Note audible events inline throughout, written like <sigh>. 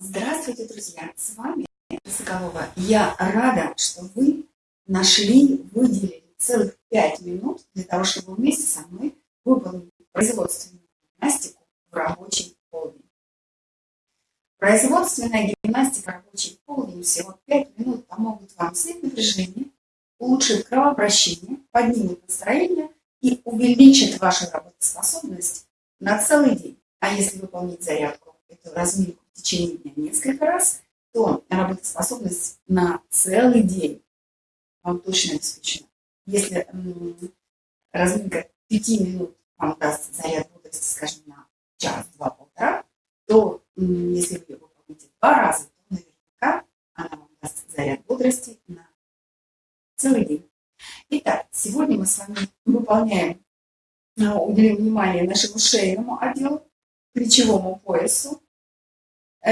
Здравствуйте, друзья! С вами Соколова. Я рада, что вы нашли, выделили целых пять минут для того, чтобы вместе со мной выполнить производственную гимнастику в рабочий полдень. Производственная гимнастика в рабочий полдень всего 5 минут помогут вам снять напряжение, улучшит кровообращение, поднимет настроение и увеличит вашу работоспособность на целый день. А если выполнить зарядку, эту разминку течение дня несколько раз, то работоспособность на целый день вам точно обеспечена. Если разминка 5 минут вам даст заряд бодрости, скажем, на час, два, полтора, то если вы выполните два раза, то наверняка она вам даст заряд бодрости на целый день. Итак, сегодня мы с вами выполняем, а, уделим внимание нашему шейному отделу, плечевому поясу,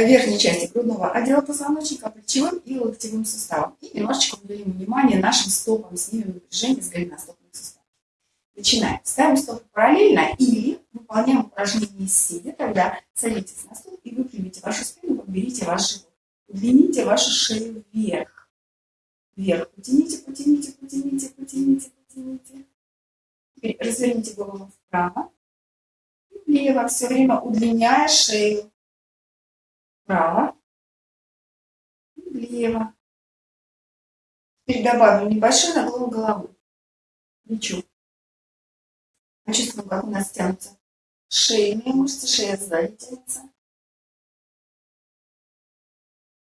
верхней части грудного отдела позвоночника, плечевым и локтевым суставом. И немножечко уделим внимание нашим стопам, снимем напряжение с голеностопных суставов. Начинаем. Ставим стопы параллельно или выполняем упражнение сидя. Тогда садитесь на стул и выпрямите вашу спину, подберите ваш живот. Удлините вашу шею вверх. Вверх. Потяните, потяните, потяните, потяните, потяните. Теперь разверните голову вправо влево, все время удлиняя шею. Вправо, влево. Теперь добавим небольшой наклон головы. Плечу. Почувствуем, как у нас тянутся шейные мышцы, шея сзади тянется.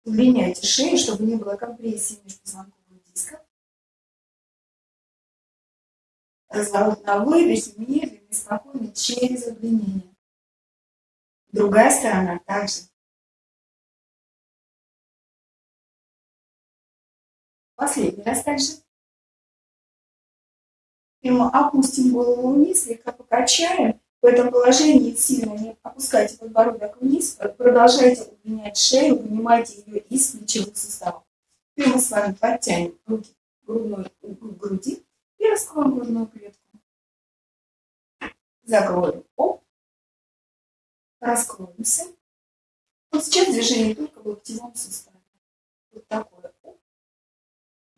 Удлиняйте шею, чтобы не было компрессии между позвонковых дисков. Разворот на выдохе, медленно спокойно через удлинение. Другая сторона также. Последний раз также. И мы опустим голову вниз, слегка покачаем. В этом положении сильно не опускайте подбородок вниз, продолжайте удлинять шею, вынимайте ее из плечевых суставов. И мы с вами подтянем руки к грудной, к груди и раскроем грудную клетку закроем, оп, раскроемся. Вот сейчас движение только в локтевом суставе. Вот такое.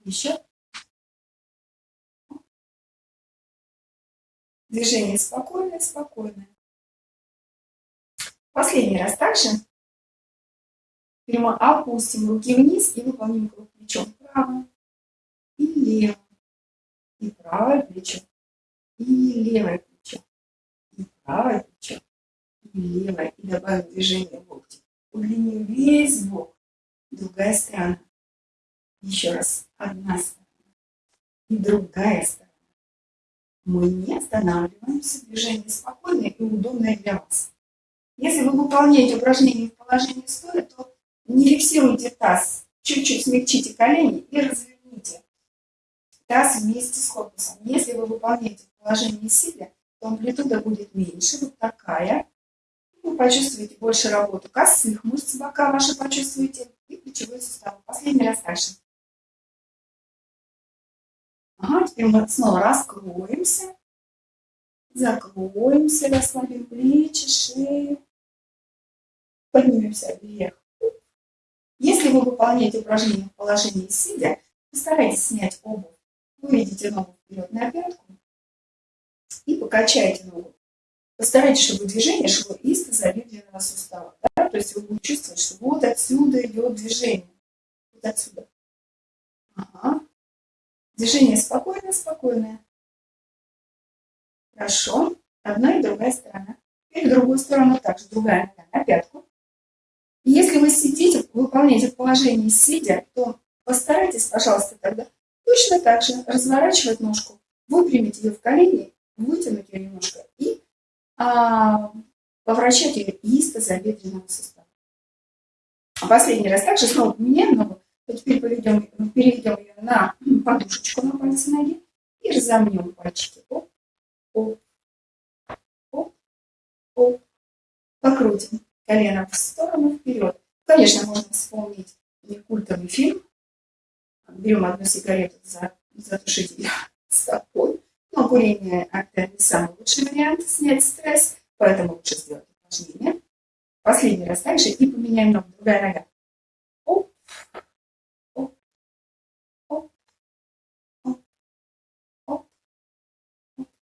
Еще. Движение спокойное, спокойное. Последний раз также. Прямо опустим руки вниз и выполним круг плечом вправо и лево. И правое плечо. И левое плечо правое плечо и левое, и добавим движение локтя. Удлиним весь бок, другая сторона. Еще раз, одна сторона и другая сторона. Мы не останавливаемся, движение спокойное и удобное для вас. Если вы выполняете упражнение в положении стоя, то не фиксируйте таз, чуть-чуть смягчите колени и разверните таз вместе с корпусом. Если вы выполняете в положении сидя, то амплитуда будет меньше, вот такая. Вы почувствуете больше работу косых мышц бока ваши почувствуете и плечевой сустав. Последний раз дальше. Ага, теперь мы снова раскроемся. Закроемся, расслабим плечи, шею. Поднимемся вверх. Если вы выполняете упражнение в положении сидя, постарайтесь снять обувь. Выведите ногу вперед на пятку и покачайте ногу. Постарайтесь, чтобы движение шло из тазобедренного сустава. Да? То есть вы будете чувствовать, что вот отсюда идет движение. Вот отсюда. Ага. Движение спокойное, спокойное. Хорошо. Одна и другая сторона. Теперь другую сторону также. Другая нога на пятку. И если вы сидите, выполняете положение сидя, то постарайтесь, пожалуйста, тогда точно так же разворачивать ножку, выпрямить ее в колени вытянуть ее немножко и а, поворачивать ее из тазобедренного сустава. Последний раз также снова поменяем ногу, теперь поведем, переведем ее на подушечку на пальцы ноги и разомнем пальчики. Оп, оп, оп, оп. Покрутим колено в сторону, вперед. Конечно, можно вспомнить культовый фильм. Берем одну сигарету, затушить ее <laughs> стопой но курение – это не самый лучший вариант снять стресс, поэтому лучше сделать упражнение. Последний раз также и поменяем ногу, другая нога.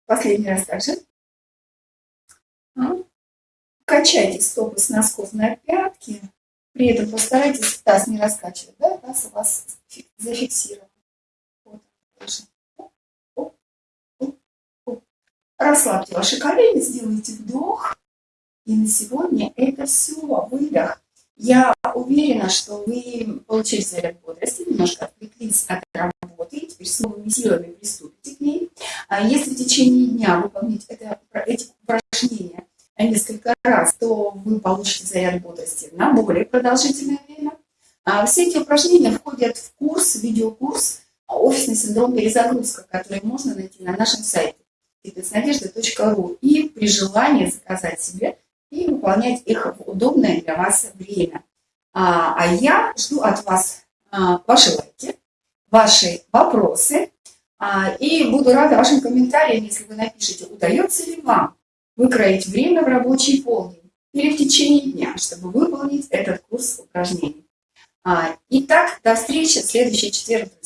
Последний раз также. А. Качайте стопы с носков на пятки. При этом постарайтесь таз не раскачивать, да, таз у вас зафиксирован. Вот, Расслабьте ваши колени, сделайте вдох. И на сегодня это все, выдох. Я уверена, что вы получили заряд бодрости, немножко отвлеклись от работы, и теперь с новыми силами приступите к ней. А если в течение дня выполнить это, эти упражнения несколько раз, то вы получите заряд бодрости на более продолжительное время. А все эти упражнения входят в курс, видеокурс «Офисный синдром перезагрузка», который можно найти на нашем сайте fitnessnadежда.ру и при желании заказать себе и выполнять их в удобное для вас время. А, а я жду от вас ваши лайки, ваши вопросы, а, и буду рада вашим комментариям, если вы напишите, удается ли вам выкроить время в рабочий полдень или в течение дня, чтобы выполнить этот курс упражнений. А, итак, до встречи в следующий четверг, друзья.